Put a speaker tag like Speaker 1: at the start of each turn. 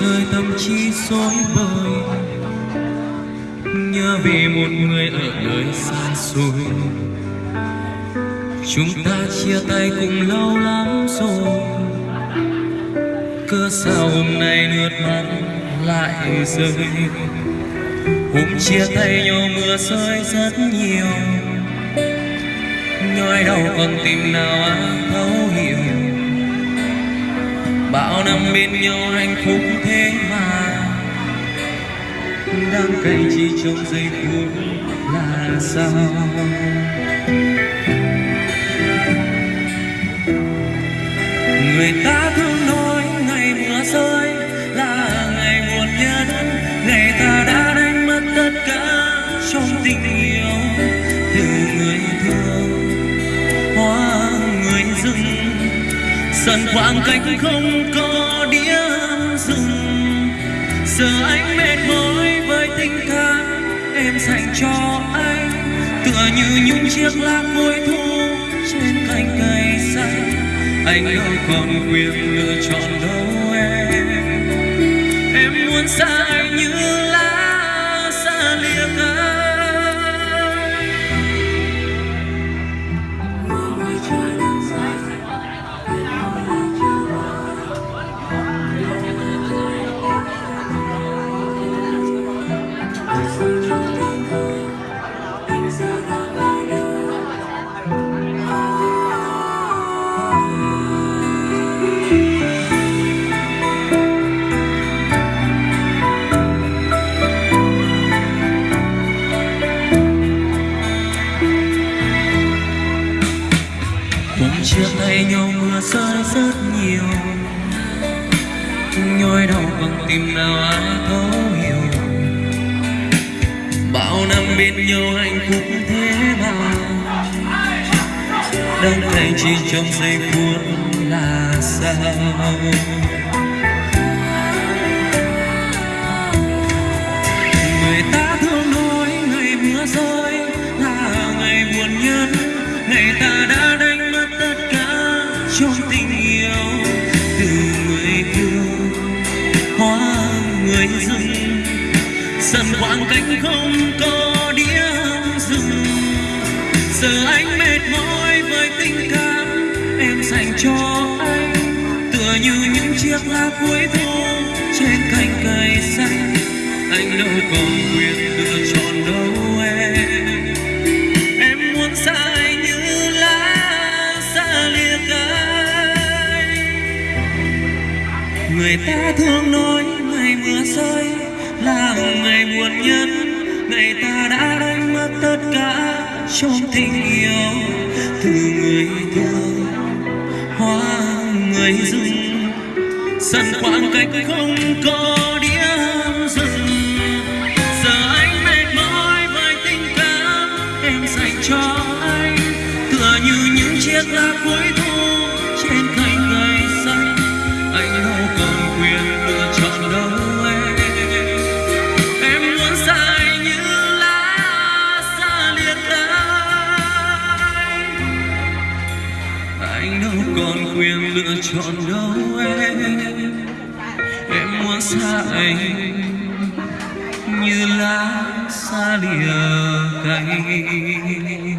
Speaker 1: rơi tâm trí rối bời. Nhớ về một người ở nơi xa xôi. Chúng ta chia tay cùng lâu lắm rồi. Cớ sao hôm nay nước mắt lại rơi? Hôm chia tay nhau mưa rơi rất nhiều. Nhói đau còn tìm nào ai thấu hiểu bao năm bên nhau hạnh phúc thế mà đang cay chỉ trong giây phút là sao? Người ta dần khoảng cách không có điểm dừng giờ anh mệt mỏi với tình cảm em dành cho anh. Tựa như những chiếc lá cuối thu trên cành cây xanh. Anh đâu còn quyền lựa chọn đâu em. Em muốn xa anh như lá xa lìa cánh Cùng chia tay nhau mưa rơi rất nhiều. Nhói đau bằng tim nào ai thấu hiểu. Bao năm bên nhau hạnh phúc thế mà đang thành chỉ trong giây phút là sao? Người ta thường nói ngày mưa rơi là ngày buồn nhân, ngày ta đã trong tình yêu từ người thương hoa người dưng dần khoảng cảnh không có điểm dừng giờ anh mệt mỏi với tình cảm em dành cho anh. Tựa như những chiếc lá cuối thu trên cành cây xanh. Anh đâu còn quyền lựa chọn người ta thường nói ngày mưa rơi là ngày buồn nhân ngày ta đã đánh mất tất cả trong tình yêu. Từ người thương hoa người dưng sân khoảng cách không có điểm dừng. Giờ anh mệt mỏi với tình cảm em dành cho anh. Tựa như những chiếc lá cuối anh đâu còn quyền lựa chọn đâu em em muốn xa anh như lá xa lìa cánh